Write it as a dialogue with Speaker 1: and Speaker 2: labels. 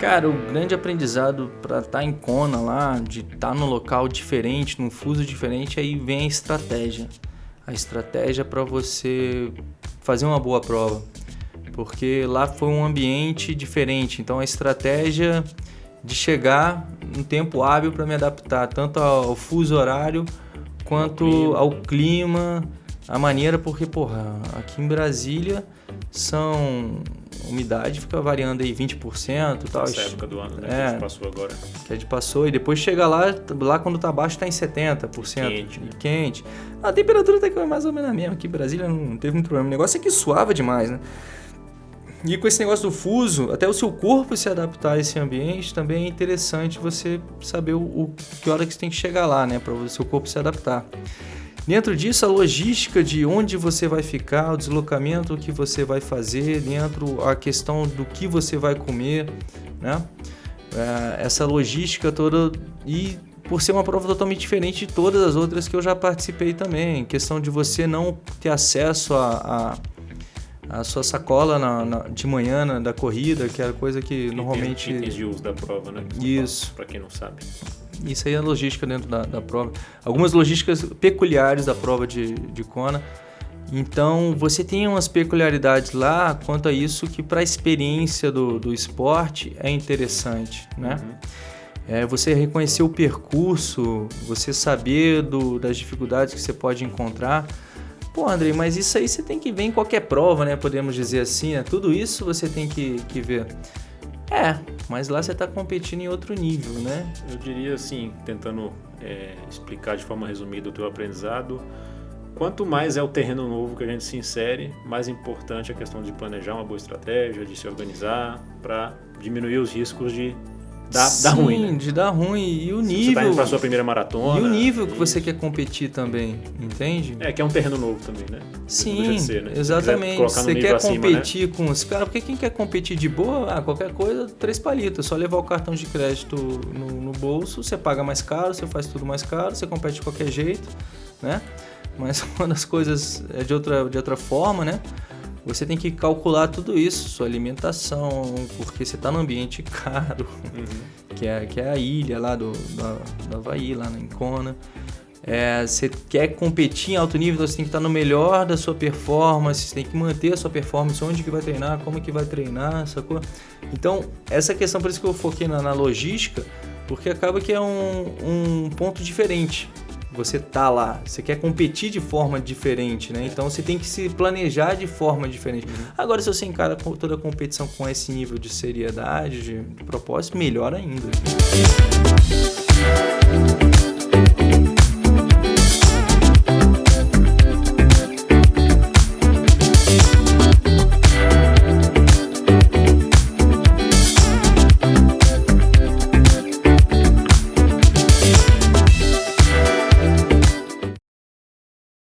Speaker 1: Cara, o grande aprendizado para estar tá em Kona lá, de estar tá no local diferente, num fuso diferente, aí vem a estratégia. A estratégia para você fazer uma boa prova. Porque lá foi um ambiente diferente, então a estratégia de chegar um tempo hábil para me adaptar tanto ao fuso horário quanto ao clima, a maneira, porque, porra, aqui em Brasília são umidade fica variando aí 20% e tal.
Speaker 2: Essa época do ano, né? É, que a gente passou agora.
Speaker 1: Que a gente passou e depois chega lá, lá quando tá baixo tá em 70%. E quente. Né? quente. A temperatura tá mais ou menos a mesma. Aqui em Brasília não teve muito problema. O negócio é que suava demais, né? E com esse negócio do fuso, até o seu corpo se adaptar a esse ambiente, também é interessante você saber o, o que hora que você tem que chegar lá, né? Para o seu corpo se adaptar. Dentro disso, a logística de onde você vai ficar, o deslocamento que você vai fazer, dentro a questão do que você vai comer, né? É, essa logística toda e por ser uma prova totalmente diferente de todas as outras que eu já participei também, questão de você não ter acesso a, a, a sua sacola na, na, de manhã na, da corrida, que é a coisa que normalmente...
Speaker 2: Itens de uso da prova, né?
Speaker 1: Isso.
Speaker 2: Para quem não sabe.
Speaker 1: Isso aí é logística dentro da, da prova. Algumas logísticas peculiares da prova de, de Kona. Então, você tem umas peculiaridades lá quanto a isso que para a experiência do, do esporte é interessante, né? Uhum. É, você reconhecer o percurso, você saber do, das dificuldades que você pode encontrar. Pô, Andrei, mas isso aí você tem que ver em qualquer prova, né? Podemos dizer assim, né? Tudo isso você tem que, que ver. É, mas lá você está competindo em outro nível, né?
Speaker 2: Eu diria assim, tentando é, explicar de forma resumida o teu aprendizado, quanto mais é o terreno novo que a gente se insere, mais importante é a questão de planejar uma boa estratégia, de se organizar para diminuir os riscos de Dá,
Speaker 1: Sim,
Speaker 2: dá ruim, né?
Speaker 1: de dar ruim. E o nível. Você
Speaker 2: tá indo pra sua primeira maratona.
Speaker 1: E o nível que você quer competir também, entende?
Speaker 2: É, que é um terreno novo também, né?
Speaker 1: Sim, ser, né? exatamente. Você quer acima, competir né? com os caras, porque quem quer competir de boa, ah, qualquer coisa, três palitos. Só levar o cartão de crédito no, no bolso, você paga mais caro, você faz tudo mais caro, você compete de qualquer jeito, né? Mas uma das coisas é de outra, de outra forma, né? Você tem que calcular tudo isso, sua alimentação, porque você está num ambiente caro, uhum. que, é, que é a ilha lá do, da, do Havaí, lá na Incona. É, você quer competir em alto nível, então você tem que estar no melhor da sua performance, você tem que manter a sua performance, onde que vai treinar, como que vai treinar, sacou? Então, essa questão, por isso que eu foquei na, na logística, porque acaba que é um, um ponto diferente você tá lá, você quer competir de forma diferente, né? Então você tem que se planejar de forma diferente. Uhum. Agora, se você encara toda a competição com esse nível de seriedade, de propósito, melhor ainda.